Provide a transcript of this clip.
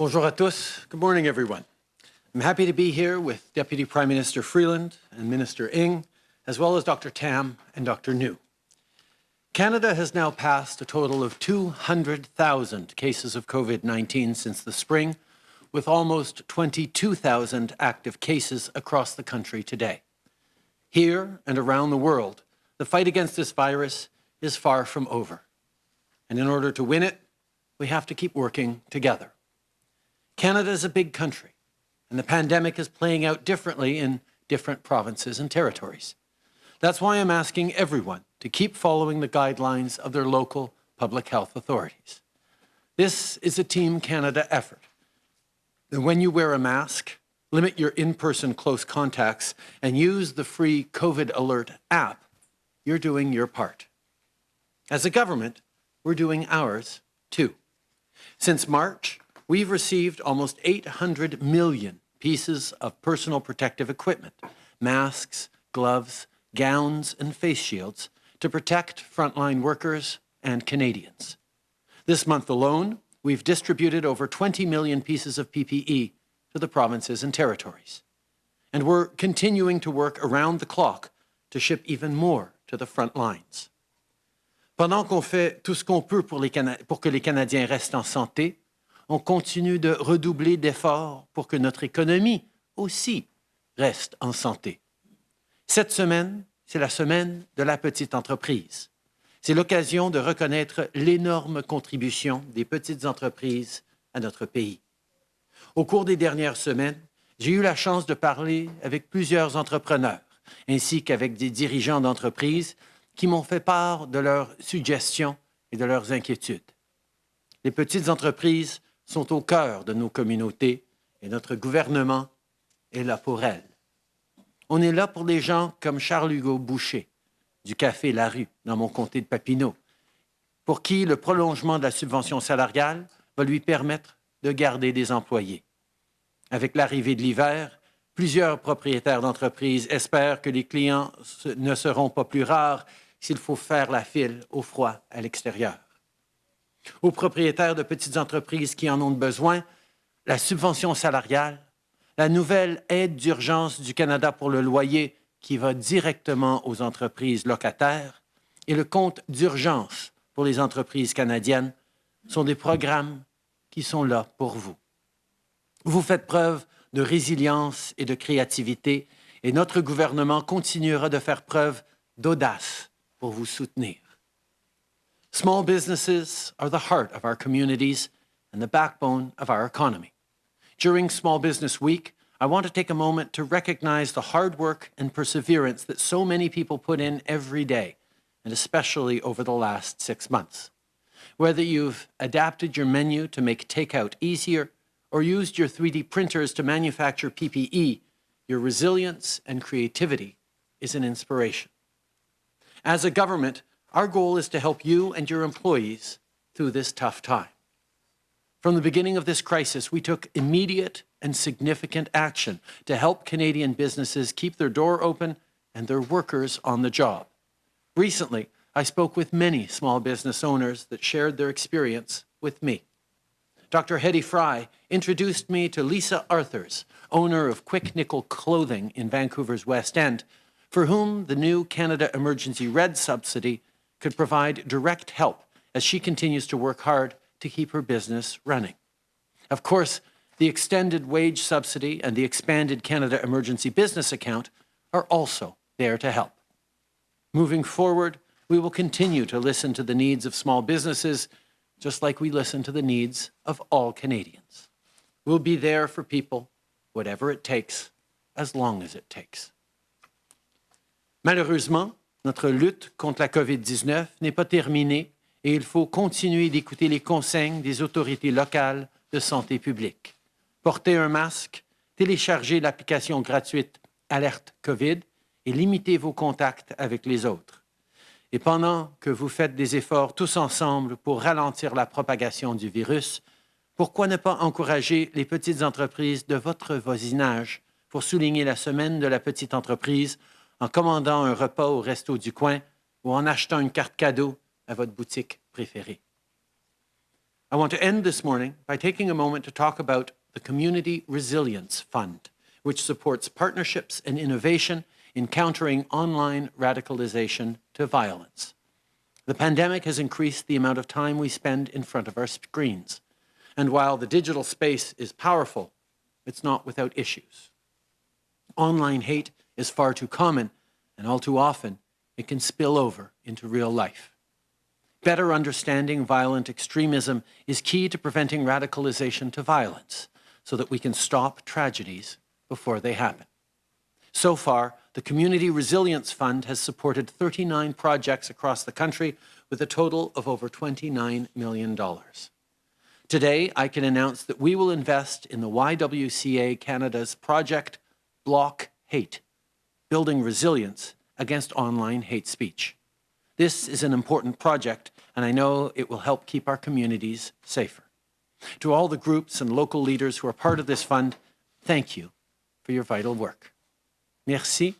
Bonjour à tous. Good morning, everyone. I'm happy to be here with Deputy Prime Minister Freeland and Minister Ng, as well as Dr. Tam and Dr. Njoo. Canada has now passed a total of 200,000 cases of COVID-19 since the spring, with almost 22,000 active cases across the country today. Here and around the world, the fight against this virus is far from over. And in order to win it, we have to keep working together. Canada is a big country, and the pandemic is playing out differently in different provinces and territories. That's why I'm asking everyone to keep following the guidelines of their local public health authorities. This is a Team Canada effort. And when you wear a mask, limit your in-person close contacts, and use the free COVID Alert app, you're doing your part. As a government, we're doing ours too. Since March, we've received almost 800 million pieces of personal protective equipment, masks, gloves, gowns, and face shields to protect frontline workers and Canadians. This month alone, we've distributed over 20 million pieces of PPE to the provinces and territories. And we're continuing to work around the clock to ship even more to the front lines. Pendant qu'on fait tout ce qu'on peut pour, les pour que les Canadiens restent en santé, on continue de redoubler d'efforts pour que notre économie aussi reste en santé. Cette semaine, c'est la semaine de la petite entreprise. C'est l'occasion de reconnaître l'énorme contribution des petites entreprises à notre pays. Au cours des dernières semaines, j'ai eu la chance de parler avec plusieurs entrepreneurs, ainsi qu'avec des dirigeants d'entreprises qui m'ont fait part de leurs suggestions et de leurs inquiétudes. Les petites entreprises sont au cœur de nos communautés et notre gouvernement est là pour elles. On est là pour des gens comme Charles-Hugo Boucher, du Café La Rue, dans mon comté de Papineau, pour qui le prolongement de la subvention salariale va lui permettre de garder des employés. Avec l'arrivée de l'hiver, plusieurs propriétaires d'entreprises espèrent que les clients ne seront pas plus rares s'il faut faire la file au froid à l'extérieur. Aux propriétaires de petites entreprises qui en ont besoin, la subvention salariale, la nouvelle aide d'urgence du Canada pour le loyer qui va directement aux entreprises locataires et le compte d'urgence pour les entreprises canadiennes sont des programmes qui sont là pour vous. Vous faites preuve de résilience et de créativité et notre gouvernement continuera de faire preuve d'audace pour vous soutenir. Small businesses are the heart of our communities and the backbone of our economy. During Small Business Week, I want to take a moment to recognize the hard work and perseverance that so many people put in every day, and especially over the last six months. Whether you've adapted your menu to make takeout easier or used your 3D printers to manufacture PPE, your resilience and creativity is an inspiration. As a government, our goal is to help you and your employees through this tough time. From the beginning of this crisis, we took immediate and significant action to help Canadian businesses keep their door open and their workers on the job. Recently, I spoke with many small business owners that shared their experience with me. Dr. Hedy Fry introduced me to Lisa Arthurs, owner of Quick Nickel Clothing in Vancouver's West End, for whom the new Canada Emergency Rent subsidy could provide direct help as she continues to work hard to keep her business running. Of course, the extended wage subsidy and the expanded Canada Emergency Business Account are also there to help. Moving forward, we will continue to listen to the needs of small businesses, just like we listen to the needs of all Canadians. We'll be there for people, whatever it takes, as long as it takes. Malheureusement, notre lutte contre la COVID-19 n'est pas terminée et il faut continuer d'écouter les consignes des autorités locales de santé publique. Portez un masque, téléchargez l'application gratuite Alerte COVID et limitez vos contacts avec les autres. Et pendant que vous faites des efforts tous ensemble pour ralentir la propagation du virus, pourquoi ne pas encourager les petites entreprises de votre voisinage pour souligner la semaine de la petite entreprise en commandant un repas au resto du coin ou en achetant une carte cadeau à votre boutique préférée? I want to end this morning by taking a moment to talk about the Community Resilience Fund, which supports partnerships and innovation in countering online radicalization to violence. The pandemic has increased the amount of time we spend in front of our screens. And while the digital space is powerful, it's not without issues. Online hate is far too common, and all too often, it can spill over into real life. Better understanding violent extremism is key to preventing radicalization to violence so that we can stop tragedies before they happen. So far, the Community Resilience Fund has supported 39 projects across the country with a total of over $29 million. Today, I can announce that we will invest in the YWCA Canada's project Block Hate, Building Resilience Against Online Hate Speech. This is an important project, and I know it will help keep our communities safer. To all the groups and local leaders who are part of this fund, thank you for your vital work. Merci